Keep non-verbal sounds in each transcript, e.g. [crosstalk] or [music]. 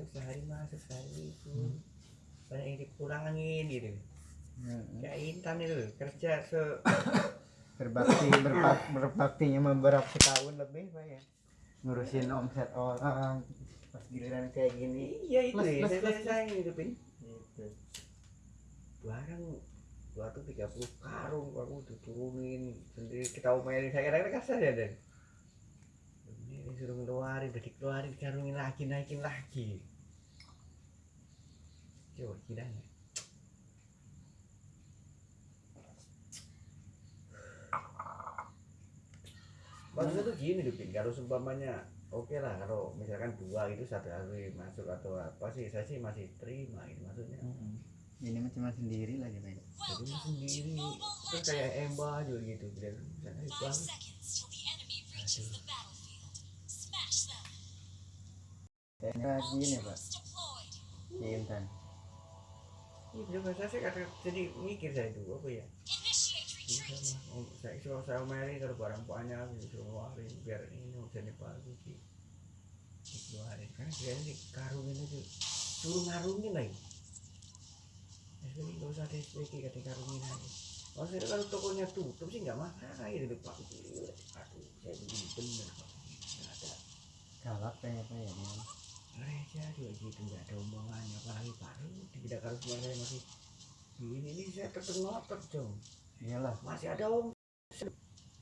masuk sehari masuk sehari libur banyak yang dikurangin gitu. Mm-mm. kayak Intan itu kerja se [coughs] berbakti berbak, berbaktinya beberapa setahun lebih pak ya. Ngurusin omset orang pas giliran kayak gini. Iya itu Plus, ya plus, plus, saya gitu. Barang dua tuh tiga puluh karung aku udah turunin sendiri. Kita omelin saya kadang-kadang kasar ya dan ini disuruh ngeluarin udah dikeluarin karungin lagi naikin lagi. Coba kiranya maksudnya tuh gini tuh Pin kalau seumpamanya oke lah kalau misalkan dua itu satu hari masuk atau apa sih saya sih masih terima itu maksudnya. Mm-mm. ini mah cuma sendiri lagi ya. Jadi lu sendiri. Kan kayak Emba juga gitu misalnya itu kayaknya gini pak Troops deployed. si Intan Iya, juga saya kata jadi mikir saya dulu apa ya om saya suruh saya omeli kalau barang banyak gitu ngeluarin biar ini bisa dipakai di dikeluarin karena kayaknya di karungin aja suruh ngarungin lagi SPG gak usah ada SPG kata karungin aja maksudnya kalau tokonya tutup sih nggak masalah ya di depan aduh saya bener kok nggak ada galak kayaknya pak ya gereja juga gitu nggak ada omongannya apalagi baru tidak harus saya masih ini ini saya tetap ngotot dong. Iyalah. Masih ada om.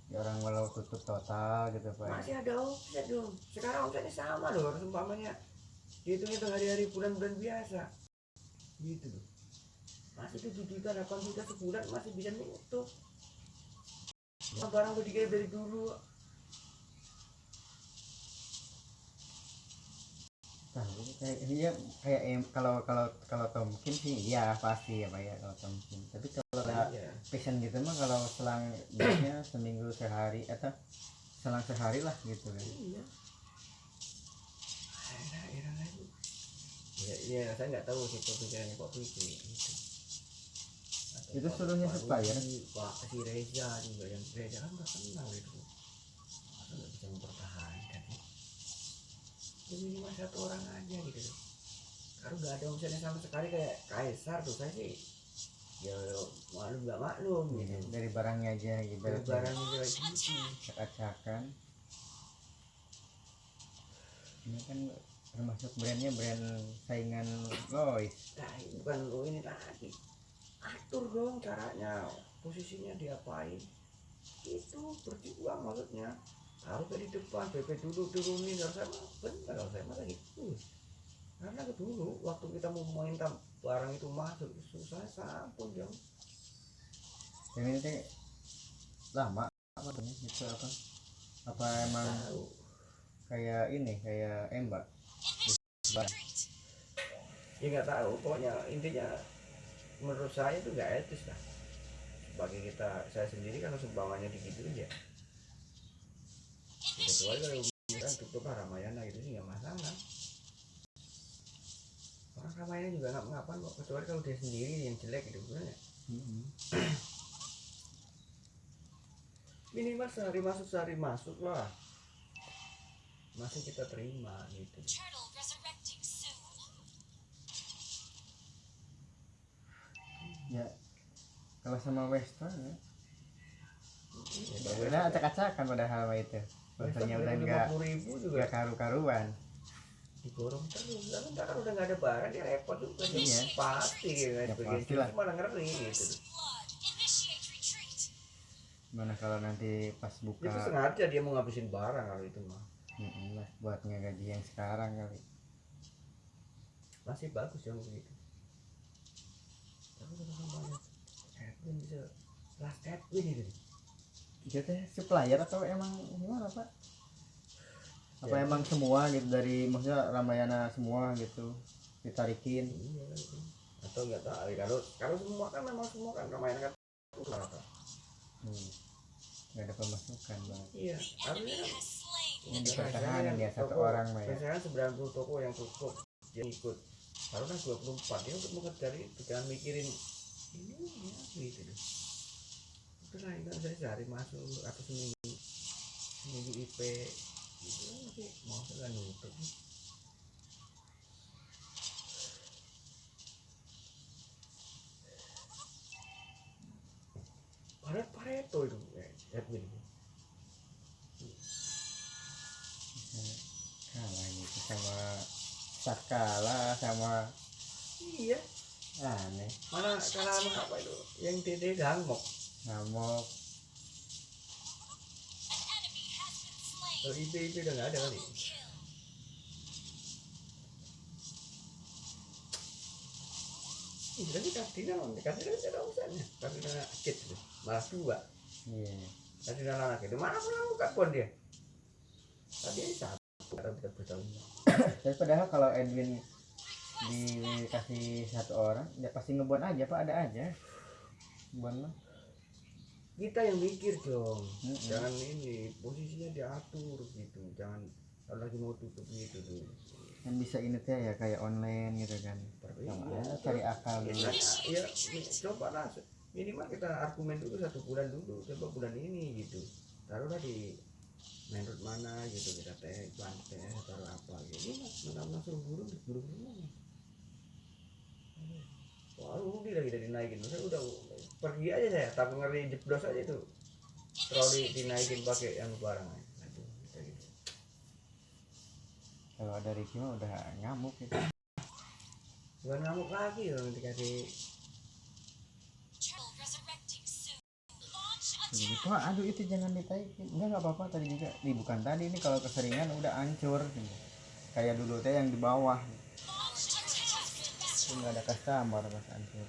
Ya orang walau tutup total gitu pak. Ya. masih ada omset dong. Sekarang omsetnya sama loh harus umpamanya dihitung hitung hari-hari bulan-bulan biasa. Gitu loh. Masih tujuh juta delapan juta sebulan masih bisa nutup. Barang udah dari dulu kayak iya kayak em kalau kalau kalau Tomkin sih iya pasti ya pak ya kalau Tomkin tapi kalau ada Iya. passion gitu mah kalau selang biasanya seminggu sehari atau selang sehari lah gitu kan iya. Ya, ya, saya nggak tahu sih pemikirannya Pak Fikri gitu. Atau Itu Pak- seluruhnya Pak supplier? Rudi, Pak si Reza juga yang Reza kan nggak kenal itu. Masa nggak bisa mempertahankan sih? Minimal satu orang aja gitu loh. Kalau nggak ada omsetnya sama sekali kayak Kaisar tuh saya sih ya maklum nggak maklum gitu. Iya, dari barangnya aja Dari ibaratnya barangnya juga gitu. acak-acakan ini kan termasuk brandnya brand saingan Lois Nah, ini bukan lo ini lagi. Atur dong caranya, posisinya diapain. Itu berjuang maksudnya. Harus dari depan, PP dulu turunin. Kalau saya benar, kalau saya mah gitu. Karena dulu waktu kita mau minta barang itu masuk, susah sampun dong. yang ini teh lama apa tuh itu apa apa emang Tahu. kayak ini kayak embak. Ya nggak tahu, pokoknya intinya menurut saya itu nggak etis lah. Sebagai kita, saya sendiri kalau sumbangannya digituin ya. Kecuali kalau kan tutup lah Ramayana gitu sih nggak masalah. Orang Ramayana juga nggak ngapain kok kecuali kalau dia sendiri yang jelek gitu sebenarnya. Minimal sehari masuk sehari masuk lah. Masih kita terima gitu. Ya kalau sama Western ya. Ya, udah acak-acakan padahal itu Bahasanya udah enggak ribu juga. karu-karuan. Digorong terus. Ntar kalau udah nggak ada barang dia repot juga. Iya. pasti gitu. Ya, sebagian pastilah. itu malah ngeri gitu. Mana kalau nanti pas itu buka sengaja dia mau ngabisin barang kalau itu mah. Lah buat ngegaji yang sekarang kali. Masih bagus yang begitu tapi kalau sampai Edwin bisa last Edwin itu itu teh supplier atau emang gimana pak? Apa Ya. emang semua gitu dari maksudnya Ramayana semua gitu ditarikin? Iya atau nggak tahu kalau kalau semua kan memang semua kan Ramayana kan rata hmm. nggak ada pemasukan banget iya harusnya kan ini pertahanan ya satu toko- orang mah ya. biasanya 90 toko yang tutup dia ikut. Harusnya 24 dia untuk mengejar itu jangan mikirin ini ya gitu. deh terus naik saya masuk atau seminggu. Seminggu IP gitu mau kan nutup. Pareto itu ya, gitu. kalah sama Sakala sama iya. Aneh. Mana karena apa itu? Yang tidak Dangok ngamuk kalau IP IP udah nggak ada kali. Kastina non kastina kan ada urusannya kastina kit itu malah dua. Iya. Kastina anak itu. Mana pernah buka pun dia. Tadi satu atau tidak bertahun tapi padahal kalau Edwin dikasih satu orang ya pasti ngebuat aja pak ada aja? Buat mah kita yang mikir dong. Mm-mm. jangan ini posisinya diatur gitu. Jangan kalau lagi mau tutup gitu tuh kan bisa ini teh ya kayak online gitu kan. Tapi aja cari akal ya, dulu ya, coba lah. Minimal kita argumen dulu satu bulan dulu. Coba bulan ini gitu. Taruhlah di road mana gitu. Kita teh bantai taruh apa gitu. Mentang-mentang suruh burung buru burung Wah, rugi lagi dari dinaikin. Saya udah pergi aja saya, takut ngeri jeblos aja tuh. Troli dinaikin pakai yang barang kayak gitu. kalau ada Ricky mah udah ngamuk gitu Bukan ngamuk lagi loh Jadi attack. gitu "Wah, aduh itu jangan ditaikin enggak nggak apa-apa tadi juga Ih, bukan tadi ini kalau keseringan udah hancur gitu. kayak dulu teh yang di bawah itu nggak ada customer pas hancur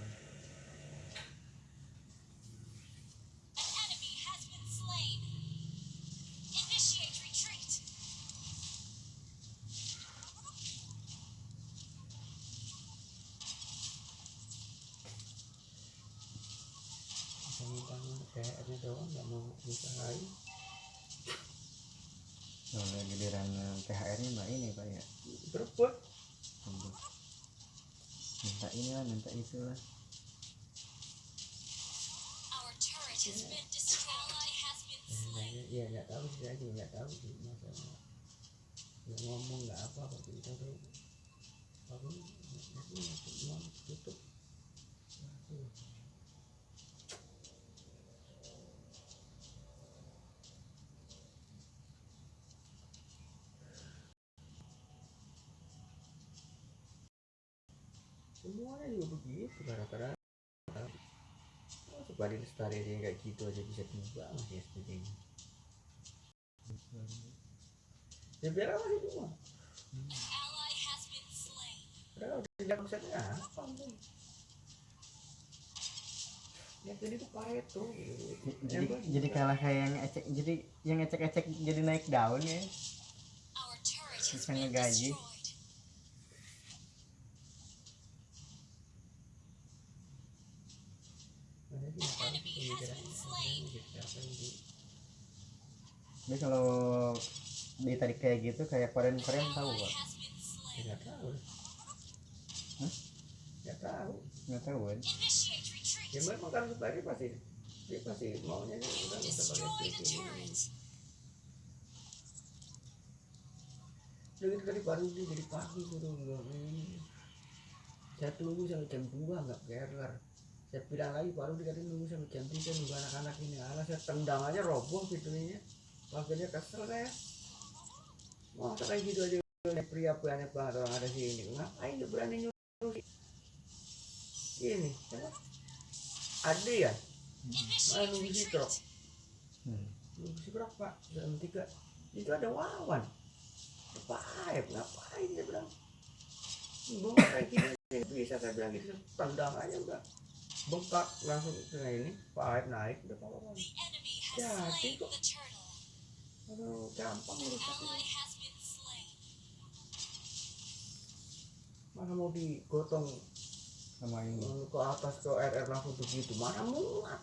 Ally has been slain. Iya nggak tahu sih juga nggak tahu sih masalah. Nggak ngomong nggak apa apa kita tuh. Aku itu mau tutup. Aduh. Juga begitu gara-gara oh, coba di lestari yang kayak gitu aja bisa diubah masih SPG nya ya biar apa sih cuma? Padahal tidak bisa apa ya jadi itu pareto gitu. jadi Yang jadi kalah kayak yang ecek jadi yang ecek ecek jadi naik daun ya? Bisa ngegaji. destroyed. Mana sih nggak tahu Enemy sih has pemikirannya. been slain. Gitu, siapa yang di- tapi kalau di tadi kayak gitu kayak koren koren tahu slain. nggak tahu Hah? nggak tahu nggak tahu kan ya memang kan sebagai pasti dia pasti maunya sih udah usah pakai ini. gitu tadi baru dia jadi pagi gitu ini. Saya tunggu sampai jam 2 nggak kelar. Saya bilang lagi baru dikasih nunggu sampai jam 3 nunggu anak-anak ini. Alah saya tendang aja roboh pintunya. Akhirnya kesel saya. Mau kayak gitu aja pria banyak banget orang ada sini. Ngapain dia berani nyuruh? Ini, siapa? Ade ya? Mana nunggu si retreat. truk? hmm. Nunggu si berapa? Jam 3. Itu ada wawan. Ngapain? Ngapain dia bilang? Gue kayak gini bisa saya bilang gitu tendang aja udah bengkak langsung ke ini pipe naik udah The enemy has Ya, slain tiga. the turtle. Aduh gampang slain. mana mau digotong? Sama ini. Eh, ke atas ke RR langsung begitu. Mana muat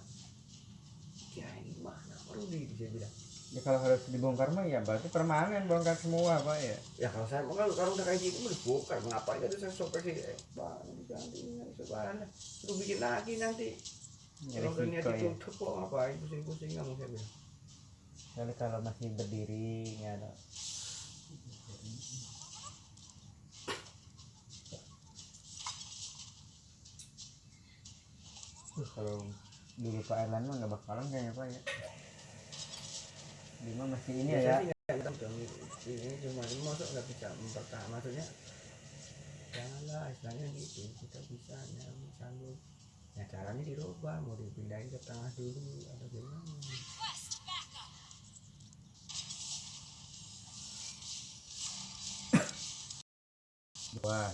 ya ini mana perlu di dia bilang? Ya kalau harus dibongkar mah ya berarti permanen bongkar semua pak ya? Ya kalau saya kalau kalau udah kayak gitu mau dibongkar. Ngapain tadi saya sopir sih eh, bang diganti ini sebenarnya suruh bikin lagi nanti. Ya, kalau resiko ya? ditutup kok ngapain pusing-pusing nggak mau saya bilang Soalnya kalau masih berdiri nggak ada Tuh, kalau dulu Pak Erlan mah nggak bakalan kayaknya Pak ya. Dia mah masih ini Ya, ya, ini cuma masuk nggak bisa mempertahankan maksudnya janganlah istilahnya gitu kita bisa ya sanggup ya caranya dirubah mau dipindahin ke tengah dulu atau gimana Qua.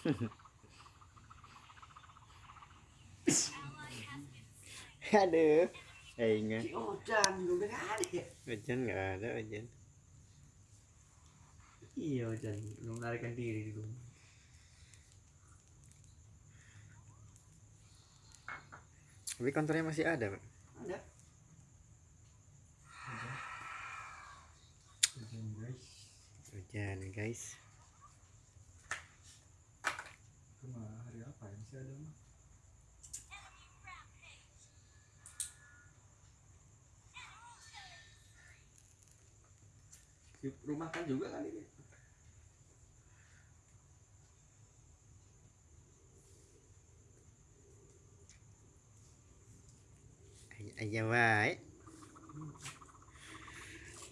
[laughs] aduh. Eh ingat. Ojan ada ya? Hujan nggak ada hujan iya Ojan. Belum melarikan diri di rumah tapi kantornya masih ada pak. Ada. Ojan guys. Hujan guys cuma hari apa yang masih ada mah di rumah kan juga kan ini? Aja wae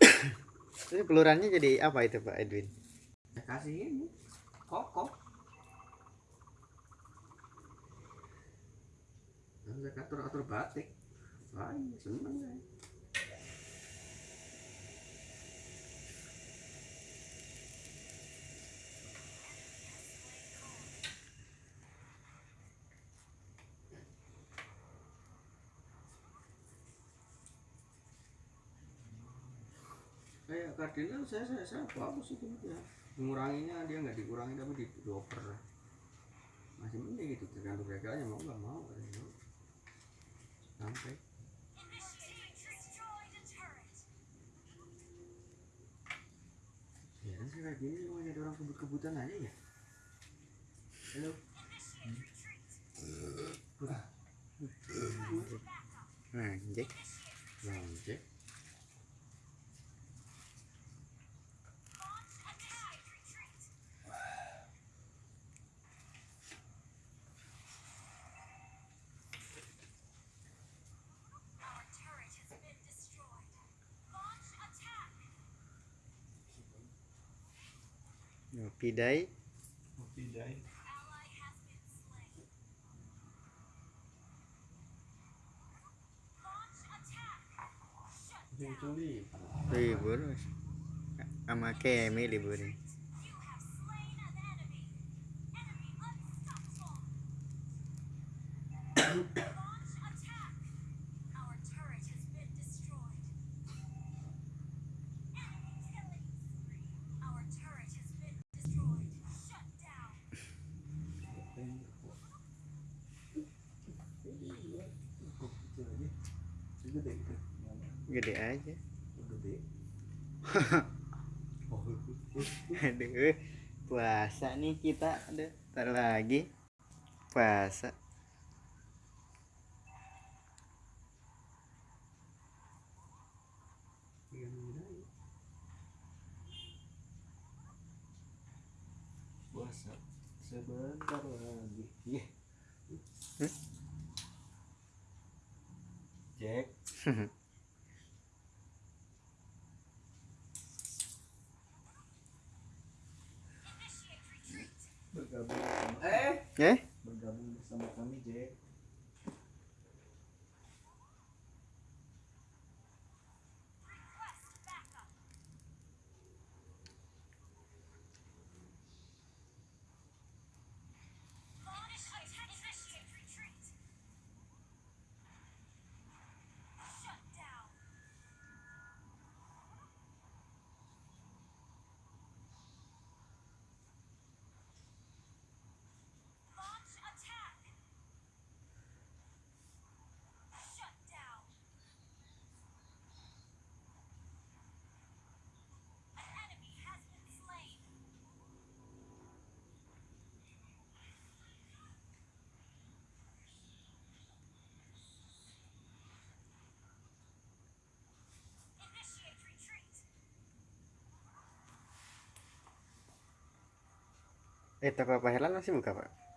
[coughs] Ini pelurannya jadi apa itu Pak Edwin? kasih ini. Kokoh saya atur atur batik. Iya, seneng saya. Kayak kardinal saya saya saya bagus itu ya. Menguranginya dia nggak dikurangi tapi di dioper. Masih mending gitu tergantung aja mau nggak mau katanya. Sampai. Ya kan saya kayak gini cuma jadi orang kebut-kebutan aja ya? Halo? Anjing. Lonjek. Launch Shut down. Libur. Sama Kemi libur. Gede aja. Gede. [laughs] Oh. Aduh puasa nih kita. Aduh ntar lagi. Puasa. Puasa. Sebentar lagi. Iya Jack [laughs] Initiate retreat. bergabung bersama eh? Bergabung bersama kami Jack eh toko Pak Herlan masih buka pak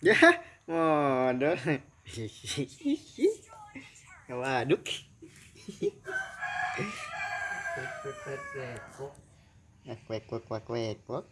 ya modal waduk. Kok kwek kwek kwek kwek kwek